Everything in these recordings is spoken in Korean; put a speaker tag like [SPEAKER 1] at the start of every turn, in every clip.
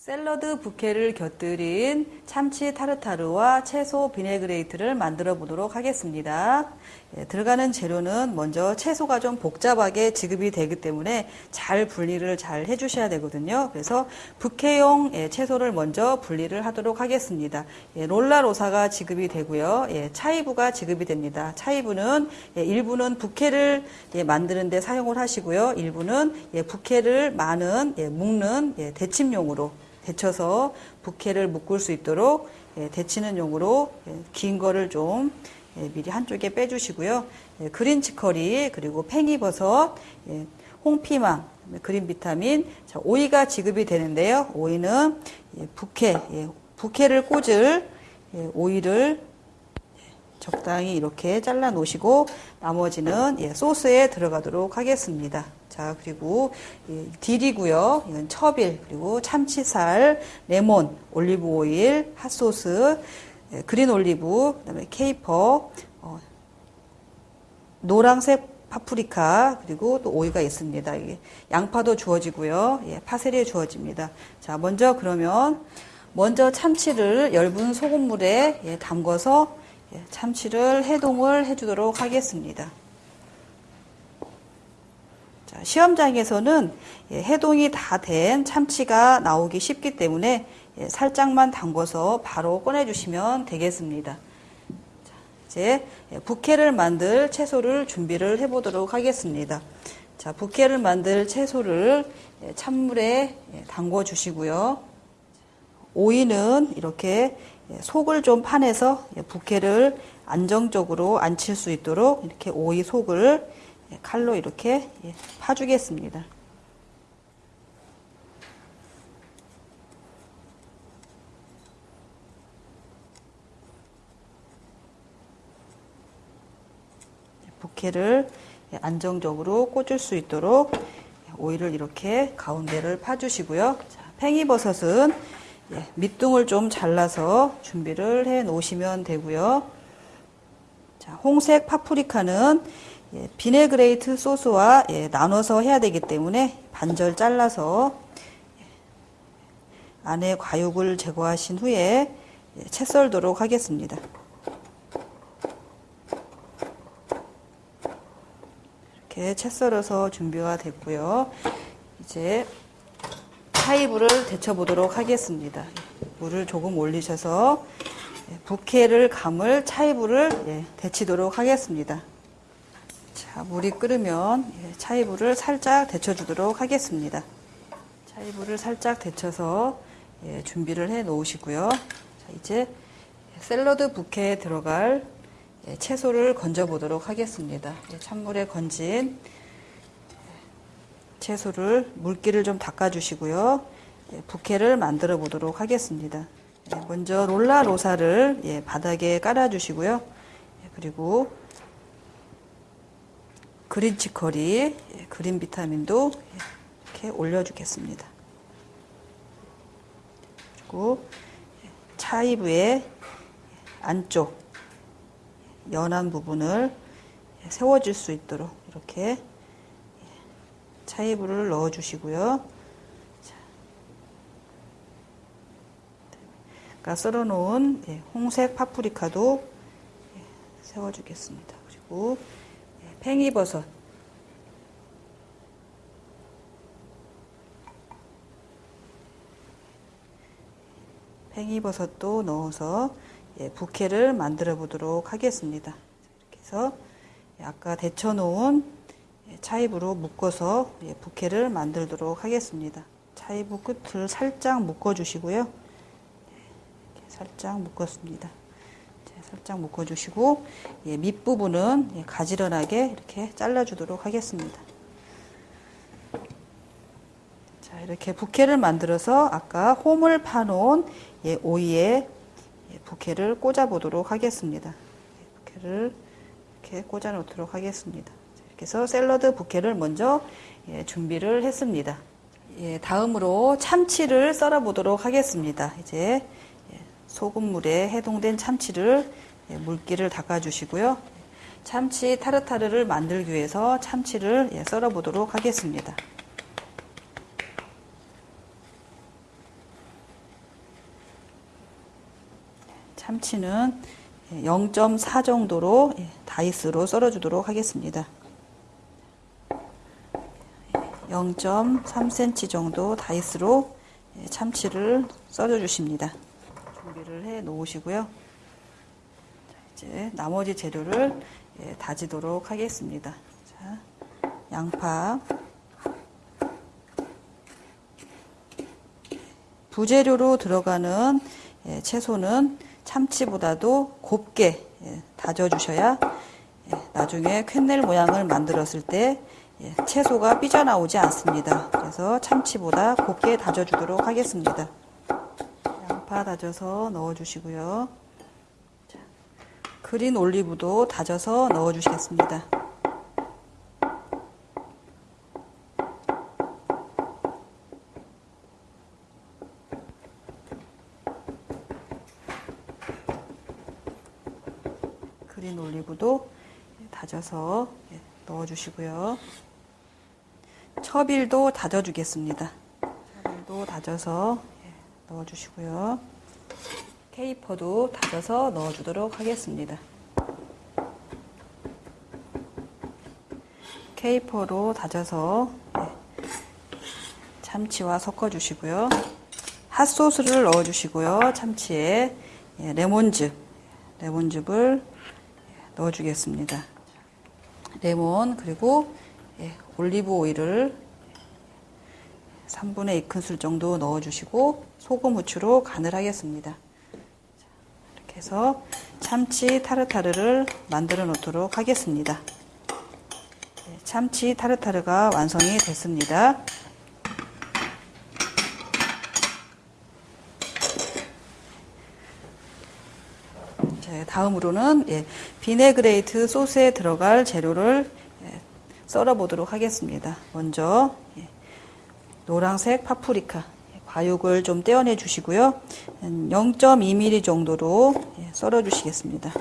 [SPEAKER 1] 샐러드 부케를 곁들인 참치 tartare와 채소 vinaigrette를 만들어 보도록 하겠습니다. 예, 들어가는 재료는 먼저 채소가 좀 복잡하게 지급이 되기 때문에 잘 분리를 잘 해주셔야 되거든요. 그래서 부케용 예, 채소를 먼저 분리를 하도록 하겠습니다. 예, lollo rossa가 지급이 되고요. 예, chive가 지급이 됩니다. chive는 예, 일부는 부케를 예, 만드는 데 사용을 하시고요. 일부는 예, 부케를 많은 예, 묶는 예, 데침용으로 데쳐서 부케를 묶을 수 있도록 예, 데치는 용으로 예, 긴 거를 좀 예, 미리 한쪽에 빼주시고요. 예, 그린 치커리 그리고 팽이버섯, 예, 홍피망, 그린 비타민, 자, 오이가 지급이 되는데요. 오이는 예, 부케, 예, 부케를 꽂을 예, 오이를 적당히 이렇게 잘라 놓으시고 나머지는 예, 소스에 들어가도록 하겠습니다. 자, 그리고 예, dill이고요. 이건 chervil, 그리고 참치살, 레몬, 올리브 오일, hot sauce, 예, green 올리브, 그다음에 caper, 어, 노란색 파프리카 그리고 또 오이가 있습니다. 이게 양파도 주어지고요. 예, 파세리 주어집니다. 자, 먼저 그러면 먼저 참치를 얇은 소금물에 예, 담궈서 예, 참치를 해동을 해주도록 하겠습니다. 자, 시험장에서는 예, 해동이 다 된 참치가 나오기 쉽기 때문에 예, 살짝만 담궈서 바로 꺼내주시면 되겠습니다. 자, 이제 예, 부케를 만들 채소를 준비를 해보도록 하겠습니다. 자, 부케를 만들 채소를 예, 찬물에 예, 담궈 주시고요. 오이는 이렇게 예, 속을 좀 파내서 예, 부케를 안정적으로 앉힐 수 있도록 이렇게 오이 속을 예, 칼로 이렇게 예, 파주겠습니다. 부케를 예, 안정적으로 꽂을 수 있도록 오이를 이렇게 가운데를 파주시고요. 자, 팽이버섯은 예, 밑둥을 좀 잘라서 준비를 해 놓으시면 되고요. 자, 홍색 파프리카는 예, vinaigrette 소스와 예, 나눠서 해야 되기 때문에 반절 잘라서 예, 안에 과육을 제거하신 후에 예, 채 썰도록 하겠습니다. 이렇게 채 썰어서 준비가 됐고요. 이제 chive를 데쳐 보도록 하겠습니다. 물을 조금 올리셔서 예, 부케를 감을 차이브를 예, 데치도록 하겠습니다. 자, 물이 끓으면 예, 차이브를 살짝 데쳐주도록 하겠습니다. 차이브를 살짝 데쳐서 예, 준비를 해 놓으시고요. 자, 이제 샐러드 부케에 들어갈 예, 채소를 건져 보도록 하겠습니다. 예, 찬물에 건진 채소를 물기를 좀 닦아 주시고요. 예, 부케를 만들어 보도록 하겠습니다. 예, 먼저 롤라 로사를 예, 바닥에 깔아 주시고요. 예, 그리고 그린 치커리, 예, 그린 비타민도 예, 이렇게 올려주겠습니다. 그리고 예, 차이브의 안쪽 연한 부분을 예, 세워질 수 있도록 이렇게 차이브를 넣어 주시고요. 아까 썰어 놓은 예, 홍색 파프리카도 예, 세워 주겠습니다. 그리고 예, 팽이버섯 팽이버섯도 넣어서 부케를 만들어 보도록 하겠습니다. 이렇게 해서 아까 데쳐 놓은 차입으로 묶어서 부케를 만들도록 하겠습니다. 차입부 끝을 살짝 묶어 주시고요. 살짝 묶었습니다. 살짝 묶어 주시고 밑부분은 가지런하게 이렇게 잘라 주도록 하겠습니다. 자, 이렇게 부케를 만들어서 아까 홈을 파놓은 오이에 부케를 꽂아 보도록 하겠습니다. 부케를 이렇게 꽂아 놓도록 하겠습니다. 이렇게 해서 샐러드 부케를 먼저 예, 준비를 했습니다. 예, 다음으로 참치를 썰어 보도록 하겠습니다. 이제 예, 소금물에 해동된 참치를 예, 물기를 닦아 주시고요. 참치 타르타르를 만들기 위해서 참치를 예, 썰어 보도록 하겠습니다. 참치는 0.4 정도로 예, 다이스로 썰어주도록 하겠습니다. 0.3cm 정도 다이스로 예, 참치를 썰어 주십니다. 준비를 해 놓으시고요. 이제 나머지 재료를 예, 다지도록 하겠습니다. 자, 양파, 부재료로 들어가는 예, 채소는 참치보다도 곱게 다져주셔야 나중에 퀼넬 모양을 만들었을 때 예, 채소가 삐져나오지 않습니다. 그래서 참치보다 곱게 다져주도록 하겠습니다. 양파 다져서 넣어주시고요. 자, 그린 올리브도 다져서 넣어주시겠습니다. 그린 올리브도 다져서 예, 넣어주시고요. 처빌도 다져주겠습니다. 처빌도 다져서 예, 넣어주시고요. 케이퍼도 다져서 넣어주도록 하겠습니다. 케이퍼로 다져서 예, 참치와 섞어주시고요. 핫소스를 넣어주시고요. 참치에 예, 레몬즙, 레몬즙을 넣어주겠습니다. 레몬 그리고 예, 올리브 오일을 3분의 2큰술 정도 넣어주시고 소금 후추로 간을 하겠습니다. 이렇게 해서 참치 타르타르를 만들어 놓도록 하겠습니다. 예, 참치 타르타르가 완성이 됐습니다. 다음으로는 예, vinaigrette 소스에 들어갈 재료를 예, 썰어 보도록 하겠습니다. 먼저 예, 노란색 파프리카 예, 과육을 좀 떼어내 주시고요. 0.2mm 정도로 예, 썰어 주시겠습니다.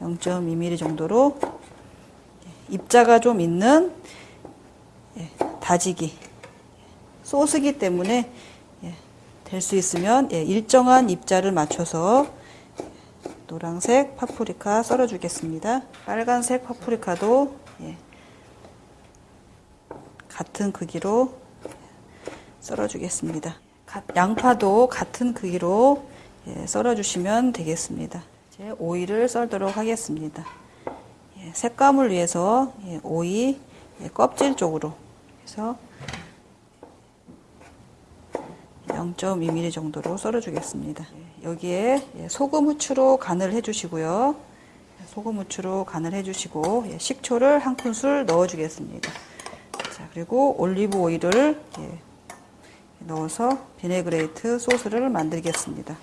[SPEAKER 1] 0.2mm 정도로 예, 입자가 좀 있는 다지기 소스기 때문에 될 수 있으면 일정한 입자를 맞춰서 노란색 파프리카 썰어 주겠습니다. 빨간색 파프리카도 예, 같은 크기로 썰어 주겠습니다. 양파도 같은 크기로 예, 썰어 주시면 되겠습니다. 이제 오이를 썰도록 하겠습니다. 예, 색감을 위해서 예, 오이 예, 껍질 쪽으로 해서 0.2mm 정도로 썰어 주겠습니다. 여기에 예, 소금 후추로 간을 해주시고요. 소금 후추로 간을 해주시고 예, 식초를 한 큰술 넣어주겠습니다. 자 그리고 올리브 오일을 예, 넣어서 vinaigrette 소스를 만들겠습니다.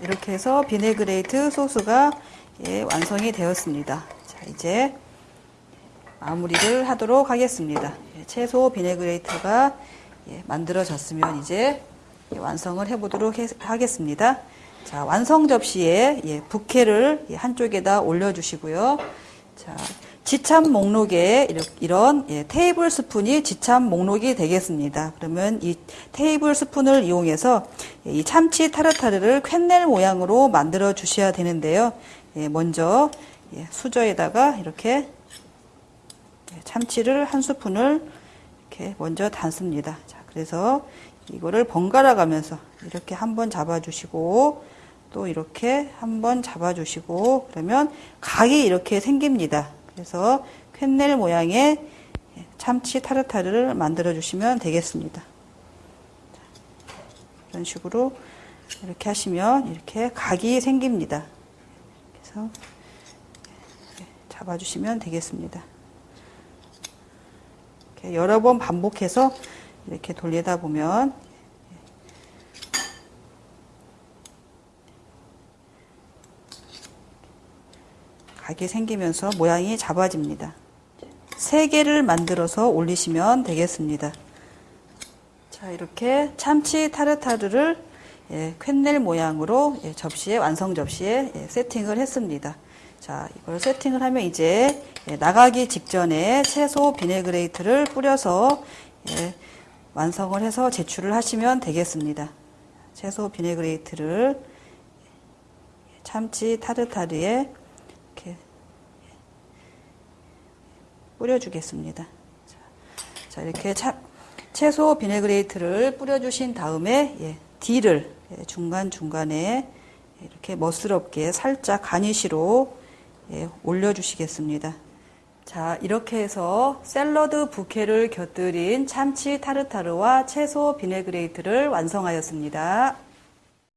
[SPEAKER 1] 이렇게 해서 vinaigrette 소스가 완성이 되었습니다. 자, 이제 마무리를 하도록 하겠습니다. 예, 채소 vinaigrette가 예, 만들어졌으면 이제 완성을 해보도록 하겠습니다. 자, 완성 접시에 예, 부케를 한쪽에다 올려주시고요. 자, 지참 목록에 이런 테이블 스푼이 지참 목록이 되겠습니다. 그러면 이 테이블 스푼을 이용해서 이 참치 타르타르를 퀼넬 모양으로 만들어 주셔야 되는데요. 먼저 수저에다가 이렇게 참치를 한 스푼을 이렇게 먼저 담습니다. 자, 그래서 이거를 번갈아 가면서 이렇게 한번 잡아주시고 또 이렇게 한번 잡아주시고 그러면 각이 이렇게 생깁니다. 그래서 퀼넬 모양의 참치 타르타르를 만들어 주시면 되겠습니다. 이런 식으로 이렇게 하시면 이렇게 각이 생깁니다. 그래서 잡아주시면 되겠습니다. 여러 번 반복해서 이렇게 돌리다 보면 각이 생기면서 모양이 잡아집니다. 세 개를 만들어서 올리시면 되겠습니다. 자, 이렇게 참치 tartare를 예, quenelle 모양으로 예, 접시에 완성 접시에 예, 세팅을 했습니다. 자, 이걸 세팅을 하면 이제 예, 나가기 직전에 채소 vinaigrette를 뿌려서 예, 완성을 해서 제출을 하시면 되겠습니다. 채소 vinaigrette를 참치 tartare에 이렇게 뿌려주겠습니다. 자, 자, 이렇게 차, 채소 vinaigrette를 뿌려주신 다음에 예, dill을 예, 중간중간에 이렇게 멋스럽게 살짝 garnish로 예, 올려주시겠습니다. 자, 이렇게 해서 샐러드 부케를 곁들인 참치 tartare와 채소 vinaigrette를 완성하였습니다.